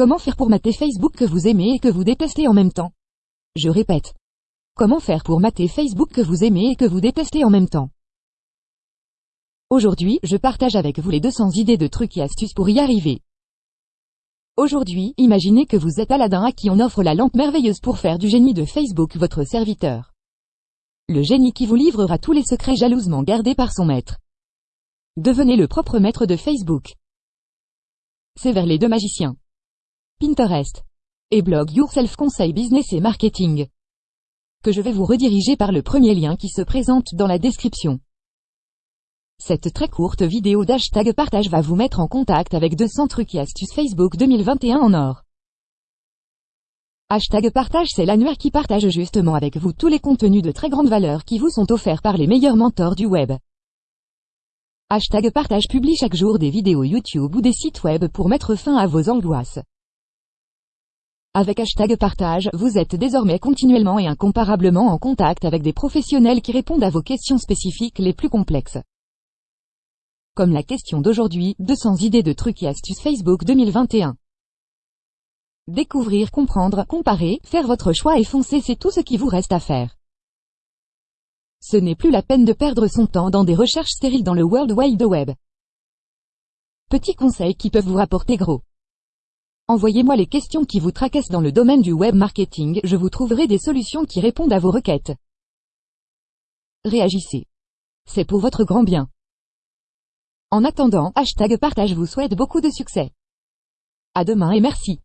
Comment faire pour mater Facebook que vous aimez et que vous détestez en même temps? Je répète. Comment faire pour mater Facebook que vous aimez et que vous détestez en même temps? Aujourd'hui, je partage avec vous les 200 idées de trucs et astuces pour y arriver. Aujourd'hui, imaginez que vous êtes Aladdin à qui on offre la lampe merveilleuse pour faire du génie de Facebook votre serviteur. Le génie qui vous livrera tous les secrets jalousement gardés par son maître. Devenez le propre maître de Facebook. C'est vers les deux magiciens. Pinterest. Et blog Yourself Conseil Business et Marketing. Que je vais vous rediriger par le premier lien qui se présente dans la description. Cette très courte vidéo d'hashtag partage va vous mettre en contact avec 200 trucs et astuces Facebook 2021 en or. Hashtag partage c'est l'annuaire qui partage justement avec vous tous les contenus de très grande valeur qui vous sont offerts par les meilleurs mentors du web. Hashtag partage publie chaque jour des vidéos YouTube ou des sites web pour mettre fin à vos angoisses. Avec hashtag partage, vous êtes désormais continuellement et incomparablement en contact avec des professionnels qui répondent à vos questions spécifiques les plus complexes. Comme la question d'aujourd'hui, 200 idées de trucs et astuces Facebook 2021. Découvrir, comprendre, comparer, faire votre choix et foncer c'est tout ce qui vous reste à faire. Ce n'est plus la peine de perdre son temps dans des recherches stériles dans le World Wide Web. Petits conseils qui peuvent vous rapporter gros. Envoyez-moi les questions qui vous tracassent dans le domaine du web marketing, je vous trouverai des solutions qui répondent à vos requêtes. Réagissez. C'est pour votre grand bien. En attendant, hashtag partage vous souhaite beaucoup de succès. À demain et merci.